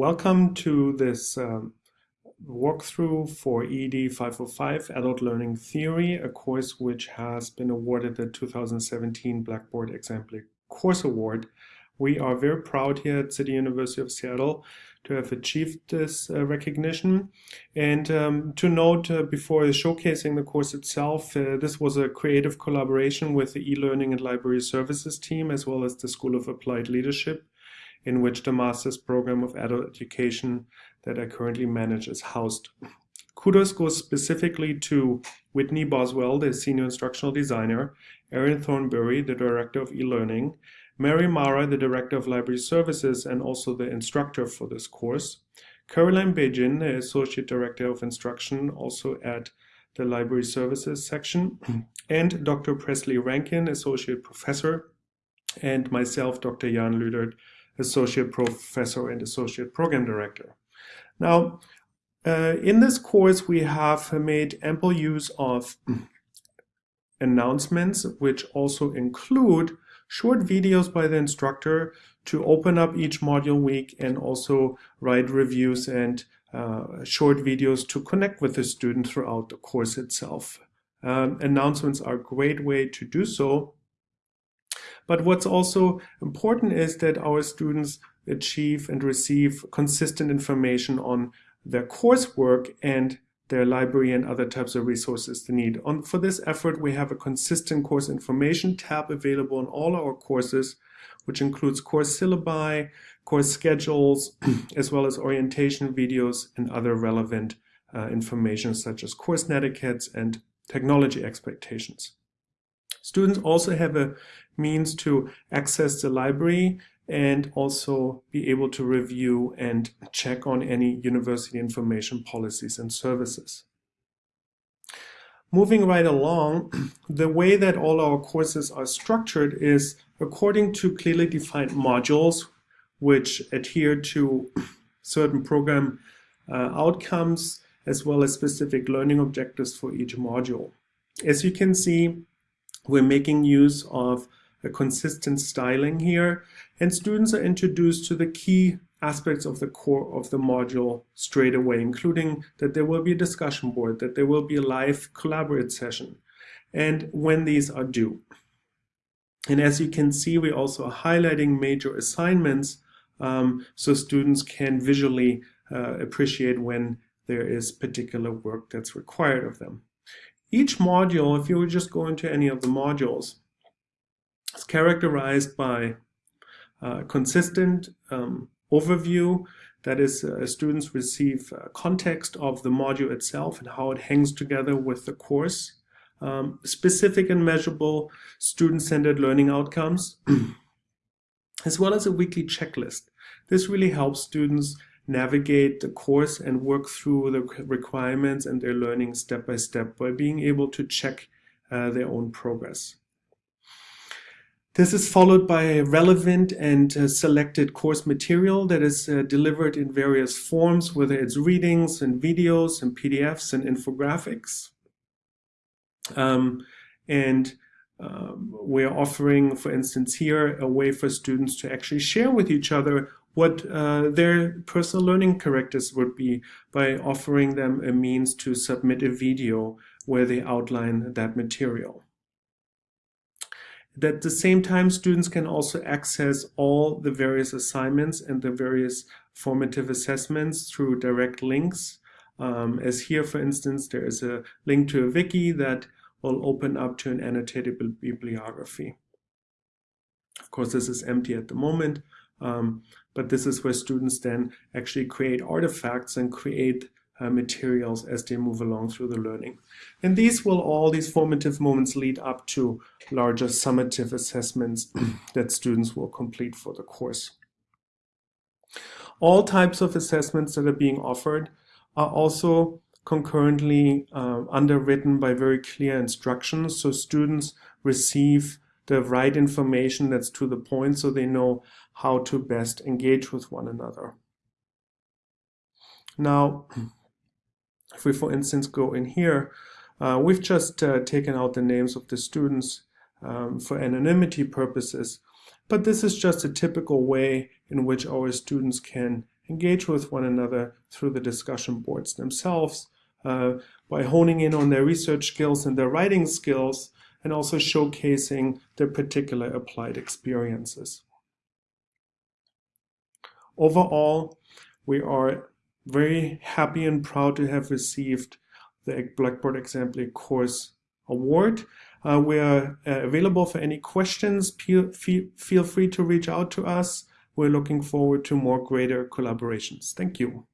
Welcome to this um, walkthrough for ED 505 Adult Learning Theory, a course which has been awarded the 2017 Blackboard Exemplary Course Award. We are very proud here at City University of Seattle to have achieved this uh, recognition. And um, to note uh, before showcasing the course itself, uh, this was a creative collaboration with the e-learning and library services team as well as the School of Applied Leadership in which the master's program of adult education that I currently manage is housed. Kudos goes specifically to Whitney Boswell, the senior instructional designer, Erin Thornbury, the director of e-learning, Mary Mara, the director of library services and also the instructor for this course, Caroline Beijin, the associate director of instruction, also at the library services section, and Dr. Presley Rankin, associate professor, and myself, Dr. Jan Lüdert, associate professor and associate program director. Now, uh, in this course, we have made ample use of announcements, which also include short videos by the instructor to open up each module week and also write reviews and uh, short videos to connect with the student throughout the course itself. Um, announcements are a great way to do so but what's also important is that our students achieve and receive consistent information on their coursework and their library and other types of resources they need. On, for this effort, we have a consistent course information tab available in all our courses, which includes course syllabi, course schedules, as well as orientation videos and other relevant uh, information such as course netiquettes and technology expectations. Students also have a means to access the library and also be able to review and check on any university information policies and services. Moving right along, the way that all our courses are structured is according to clearly defined modules which adhere to certain program uh, outcomes as well as specific learning objectives for each module. As you can see, we're making use of a consistent styling here, and students are introduced to the key aspects of the core of the module straight away, including that there will be a discussion board, that there will be a live collaborate session, and when these are due. And as you can see, we also are highlighting major assignments um, so students can visually uh, appreciate when there is particular work that's required of them. Each module, if you would just go into any of the modules, is characterized by consistent um, overview, that is, uh, students receive uh, context of the module itself and how it hangs together with the course, um, specific and measurable student-centered learning outcomes, as well as a weekly checklist. This really helps students navigate the course and work through the requirements and their learning step by step by being able to check uh, their own progress. This is followed by relevant and uh, selected course material that is uh, delivered in various forms, whether it's readings and videos and PDFs and infographics. Um, and um, we're offering, for instance, here a way for students to actually share with each other what uh, their personal learning characters would be by offering them a means to submit a video where they outline that material. At the same time, students can also access all the various assignments and the various formative assessments through direct links. Um, as here, for instance, there is a link to a wiki that will open up to an annotated bibliography. Of course, this is empty at the moment, um, but this is where students then actually create artifacts and create uh, materials as they move along through the learning. And these will all, these formative moments lead up to larger summative assessments that students will complete for the course. All types of assessments that are being offered are also concurrently uh, underwritten by very clear instructions so students receive the right information that's to the point so they know how to best engage with one another. Now, if we, for instance, go in here, uh, we've just uh, taken out the names of the students um, for anonymity purposes, but this is just a typical way in which our students can engage with one another through the discussion boards themselves uh, by honing in on their research skills and their writing skills and also showcasing their particular applied experiences. Overall, we are very happy and proud to have received the Blackboard Exemplary Course Award. Uh, we are uh, available for any questions. Feel, feel free to reach out to us. We're looking forward to more greater collaborations. Thank you.